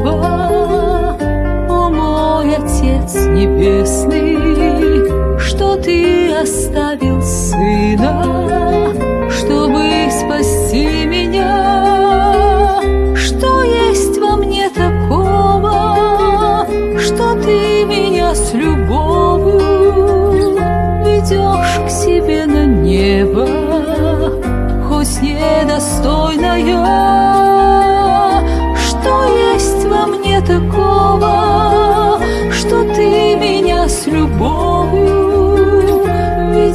такого, о мой Отец Небесный, что Ты оставил Сына, чтобы спасти меня? Что есть во мне такого, что Ты меня с любовью ведешь к себе на небо, хоть недостойная?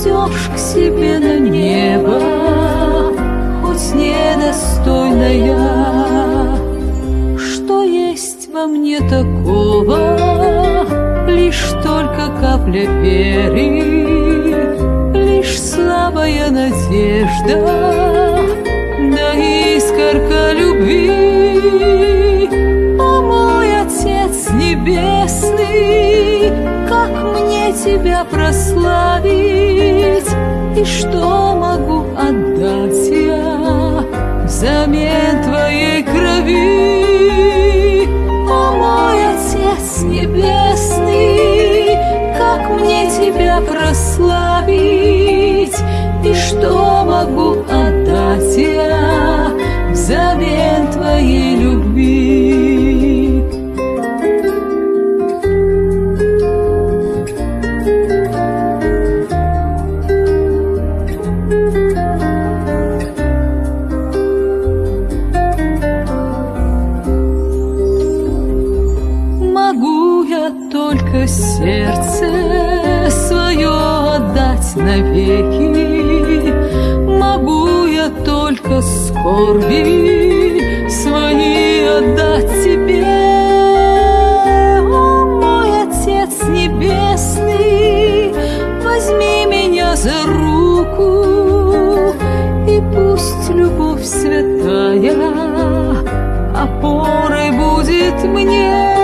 Ведешь к себе на небо, хоть недостойная. Что есть во мне такого, лишь только капля веры, лишь слабая надежда, да искорка любви. Небесный, как мне тебя прославить, и что могу отдать я взамен твоей крови? О мой Отец Небесный, как мне тебя прославить, и что могу отдать я взамен твоей любви? Только сердце свое отдать навеки, Могу я только скорби свои отдать любовь святая опорой будет мне.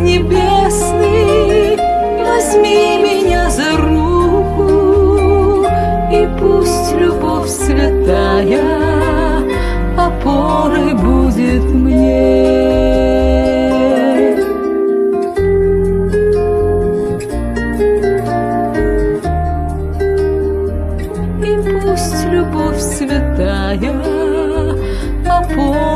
небесный, возьми меня за руку, и пусть любовь святая Любовь святая, опора.